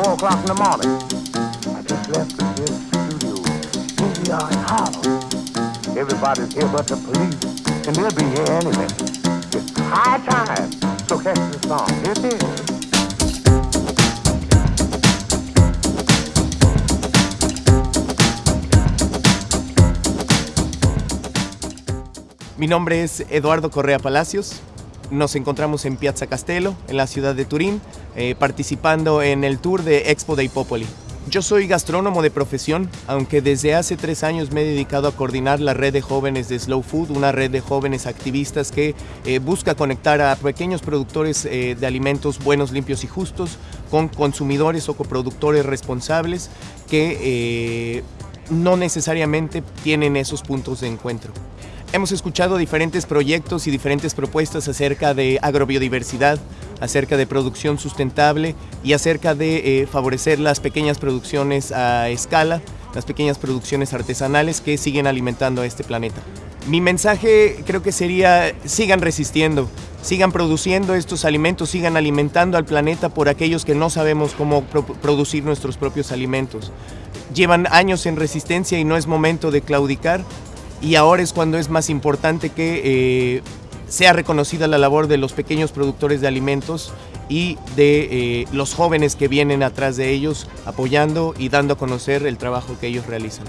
o'clock in the morning. I just left the here studio. Here we are in Harlem. Everybody's here but the police, and they'll be here any minute. It's high time. So catch the song. Here it is. Mi nombre es Eduardo Correa Palacios. Nos encontramos en Piazza Castello, en la ciudad de Turín, eh, participando en el tour de Expo de Hipópoli. Yo soy gastrónomo de profesión, aunque desde hace tres años me he dedicado a coordinar la red de jóvenes de Slow Food, una red de jóvenes activistas que eh, busca conectar a pequeños productores eh, de alimentos buenos, limpios y justos con consumidores o coproductores responsables que no necesariamente tienen esos puntos de encuentro. Hemos escuchado diferentes proyectos y diferentes propuestas acerca de agrobiodiversidad, acerca de producción sustentable y acerca de eh, favorecer las pequeñas producciones a escala, las pequeñas producciones artesanales que siguen alimentando a este planeta. Mi mensaje creo que sería sigan resistiendo, sigan produciendo estos alimentos, sigan alimentando al planeta por aquellos que no sabemos cómo pro producir nuestros propios alimentos. Llevan años en resistencia y no es momento de claudicar y ahora es cuando es más importante que eh, sea reconocida la labor de los pequeños productores de alimentos y de eh, los jóvenes que vienen atrás de ellos apoyando y dando a conocer el trabajo que ellos realizan.